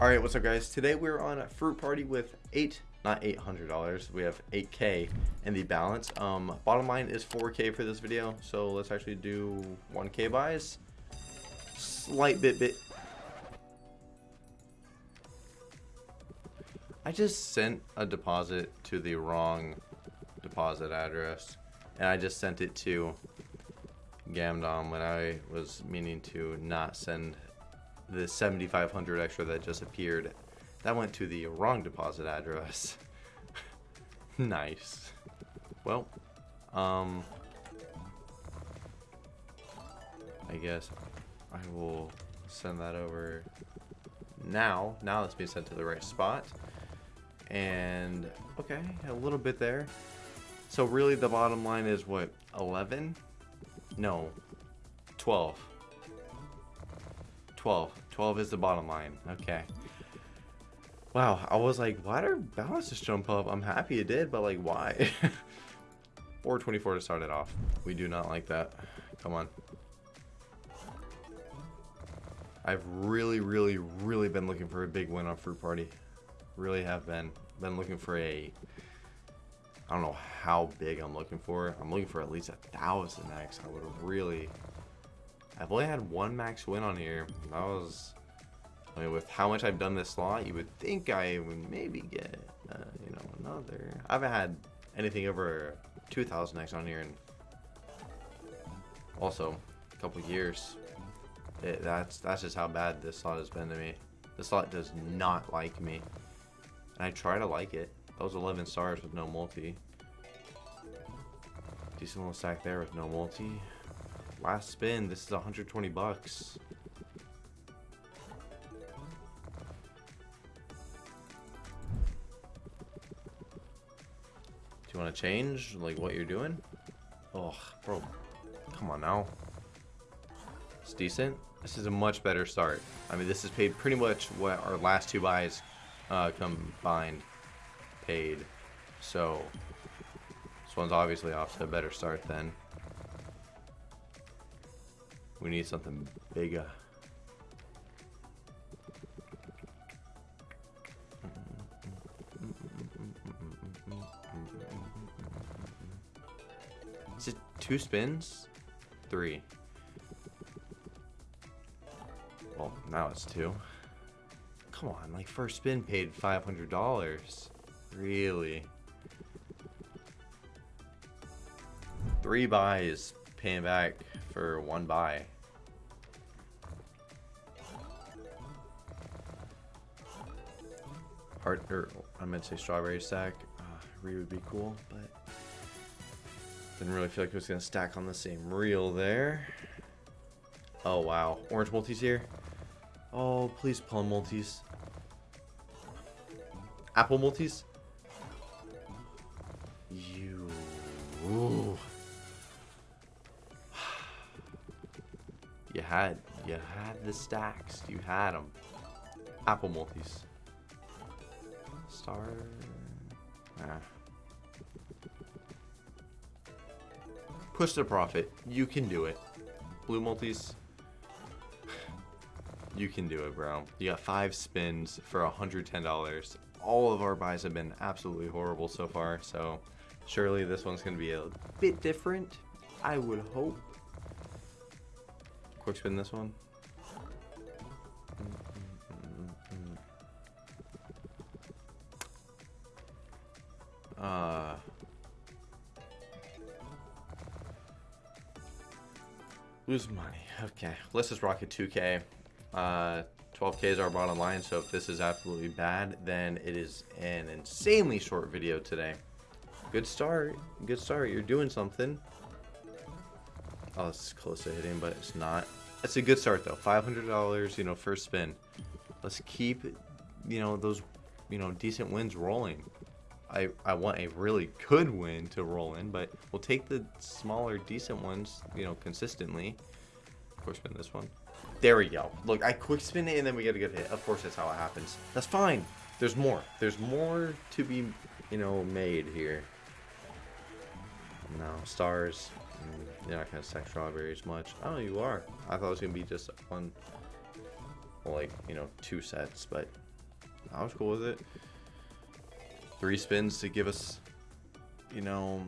All right, what's up, guys? Today we're on a fruit party with eight, not eight hundred dollars. We have eight k in the balance. Um, bottom line is four k for this video. So let's actually do one k buys. Slight bit bit. I just sent a deposit to the wrong deposit address, and I just sent it to Gamdom when I was meaning to not send the 7500 extra that just appeared. That went to the wrong deposit address. Nice. Well um I guess I will send that over now now that's being sent to the right spot. And okay a little bit there. So really the bottom line is what 11 no 12 12. 12 is the bottom line. Okay. Wow, I was like, why did balance just jump up? I'm happy it did, but like, why? 424 to start it off. We do not like that. Come on. I've really, really, really been looking for a big win on Fruit Party. Really have been. Been looking for a... I don't know how big I'm looking for. I'm looking for at least a thousand X. I would really I've only had one max win on here. That was, I mean, with how much I've done this slot, you would think I would maybe get, uh, you know, another. I haven't had anything over 2,000 X on here in also a couple years. It, that's that's just how bad this slot has been to me. This slot does not like me. And I try to like it. Those 11 stars with no multi. Decent little stack there with no multi. Last spin. This is 120 bucks. Do you want to change, like, what you're doing? Oh, bro. Come on now. It's decent. This is a much better start. I mean, this is paid pretty much what our last two buys uh, combined paid. So, this one's obviously off to a better start then. We need something bigger. Is it two spins? Three. Well, now it's two. Come on, like first spin paid $500. Really? Three buys paying back for one buy. Heart, or I meant to say strawberry stack. Uh, Re would be cool, but didn't really feel like it was gonna stack on the same reel there. Oh wow, orange multis here. Oh, please plum multis. Apple multis. You. Ooh. You had, you had the stacks. You had them. Apple multis. Star. Ah. Push the profit. You can do it. Blue multis. You can do it, bro. You got five spins for $110. All of our buys have been absolutely horrible so far, so surely this one's going to be a bit different. I would hope. Quick spin this one. Uh, lose money. Okay, let's just rock a 2K. Uh, 12K is our bottom line, so if this is absolutely bad, then it is an insanely short video today. Good start. Good start. You're doing something. Oh, it's close to hitting, but it's not. That's a good start, though. $500, you know, first spin. Let's keep, you know, those, you know, decent wins rolling. I, I want a really good win to roll in, but we'll take the smaller, decent ones, you know, consistently. Quick spin this one. There we go. Look, I quick spin it and then we get a good hit. Of course, that's how it happens. That's fine. There's more. There's more to be, you know, made here. No, stars. Mm, you're not going to stack strawberries much. Oh, you are. I thought it was going to be just one, like, you know, two sets, but I was cool with it. Three spins to give us, you know,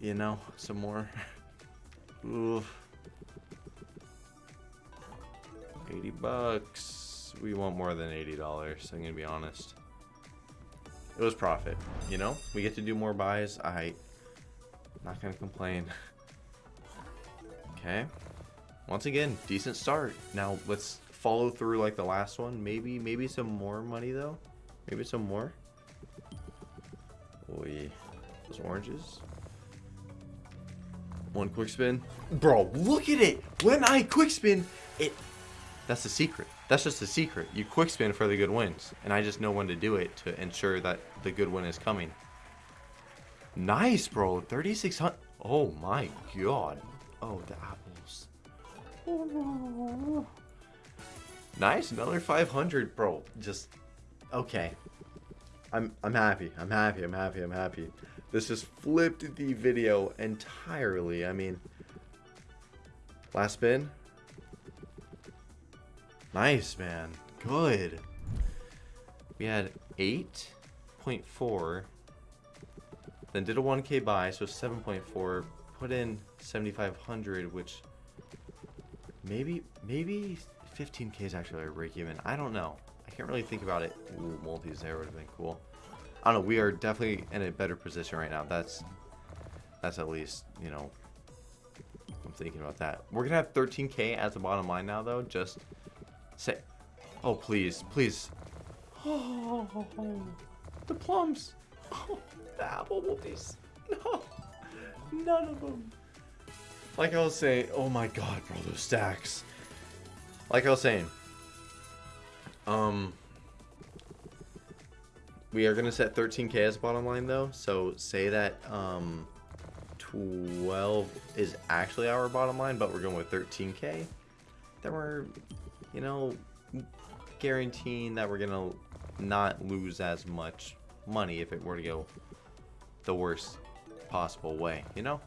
you know, some more. Oof. 80 bucks. We want more than $80, I'm gonna be honest. It was profit, you know? We get to do more buys. I not gonna complain. okay. Once again, decent start. Now let's follow through like the last one. Maybe maybe some more money though. Maybe some more. Oi. Those oranges. One quick spin. Bro, look at it! When I quick spin, it that's the secret. That's just the secret. You quick spin for the good wins. And I just know when to do it to ensure that the good win is coming. Nice, bro. 3,600. Oh my god. Oh, the apples. Oh. Nice, another 500, bro. Just okay. I'm I'm happy. I'm happy. I'm happy. I'm happy. This just flipped the video entirely. I mean, last spin. Nice, man. Good. We had 8.4. Then did a 1k buy, so 7.4. Put in 7,500, which maybe, maybe 15k is actually a break even. I don't know. Can't really think about it. Ooh, multis there would have been cool. I don't know. We are definitely in a better position right now. That's, that's at least, you know, I'm thinking about that. We're going to have 13k as the bottom line now, though, just Say, oh please, please. Oh, the plums. Oh, the apple multis. No, none of them. Like I was saying, oh my god, bro, those stacks. Like I was saying, um, we are gonna set 13k as bottom line though. So say that um, 12 is actually our bottom line, but we're going with 13k. Then we're you know, guaranteeing that we're going to not lose as much money if it were to go the worst possible way, you know?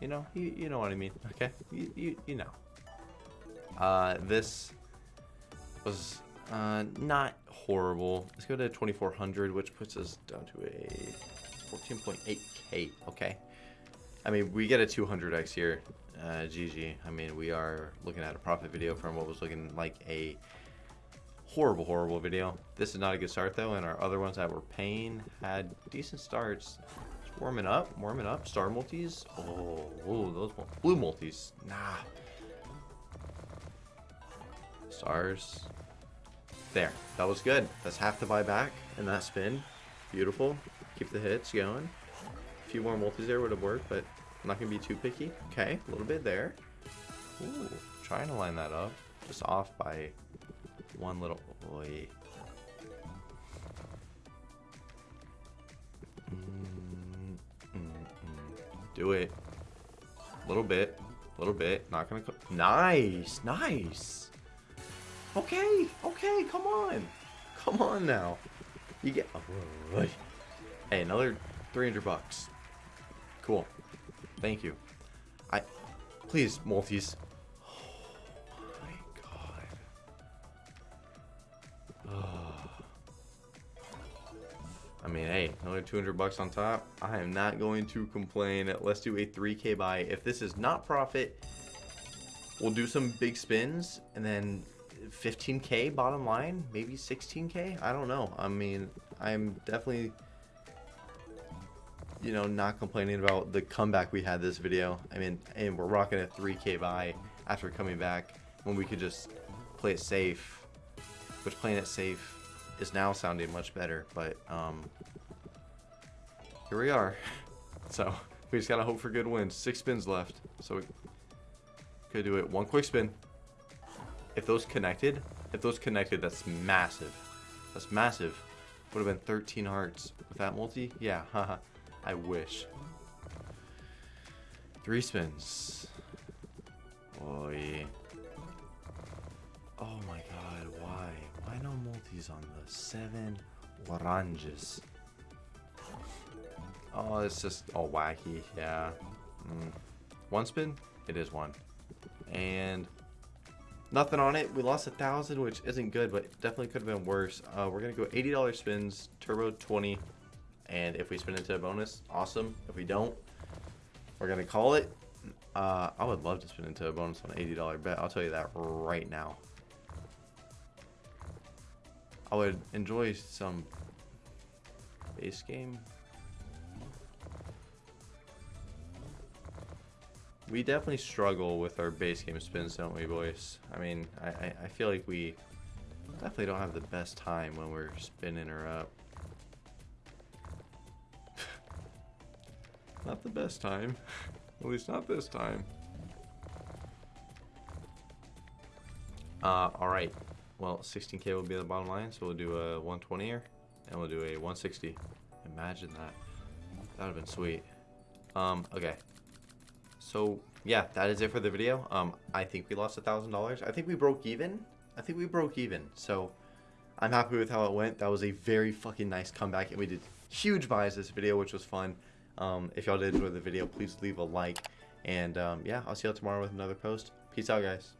You know, you, you know what I mean, okay? You, you, you know. Uh, this was uh, not horrible. Let's go to 2400, which puts us down to a 14.8k, okay? I mean, we get a 200x here uh, GG. I mean, we are looking at a profit video from what was looking like a horrible, horrible video. This is not a good start though, and our other ones that were paying had decent starts. Just warming up, warming up. Star multis. Oh, oh those blue multis. Nah. Stars. There. That was good. That's half the buyback and that spin. Beautiful. Keep the hits going. A few more multis there would have worked, but I'm not going to be too picky. Okay, a little bit there. Ooh, trying to line that up. Just off by one little... Boy. Mm, mm, mm. Do it. A little bit. A little bit. Not gonna... Nice! Nice! Okay! Okay, come on! Come on now. You get... Oh, hey, another 300 bucks. Cool. Thank you. I... Please, multis. Oh my god. I mean, hey, another 200 bucks on top. I am not going to complain. Let's do a 3k buy. If this is not profit, we'll do some big spins and then 15k bottom line, maybe 16k. I don't know. I mean, I'm definitely you know, not complaining about the comeback we had this video. I mean, and we're rocking a 3k buy after coming back when we could just play it safe, which playing it safe is now sounding much better, but um, here we are. So we just gotta hope for good wins. Six spins left, so we could do it. One quick spin. If those connected, if those connected, that's massive. That's massive. Would have been 13 hearts with that multi. Yeah, haha. I wish. Three spins. Boy. Oh my god, why? Why no multis on the seven oranges? Oh, it's just all wacky, yeah. Mm. One spin? It is one. And nothing on it. We lost a thousand, which isn't good, but definitely could have been worse. Uh, we're gonna go $80 spins, turbo 20, and if we spin into a bonus, awesome. If we don't, we're gonna call it. Uh, I would love to spin into a bonus on an $80 bet. I'll tell you that right now. I would enjoy some base game. We definitely struggle with our base game spins, don't we, boys? I mean, I, I, I feel like we definitely don't have the best time when we're spinning her up. not the best time. At least not this time. Uh, alright. Well, 16k will be the bottom line, so we'll do a 120 here, and we'll do a 160. Imagine that. That would have been sweet. Um, okay. So, yeah, that is it for the video. Um, I think we lost a $1,000. I think we broke even. I think we broke even. So, I'm happy with how it went. That was a very fucking nice comeback, and we did huge buys this video, which was fun. Um, if y'all did enjoy the video, please leave a like. And, um, yeah, I'll see y'all tomorrow with another post. Peace out, guys.